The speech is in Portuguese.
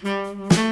Música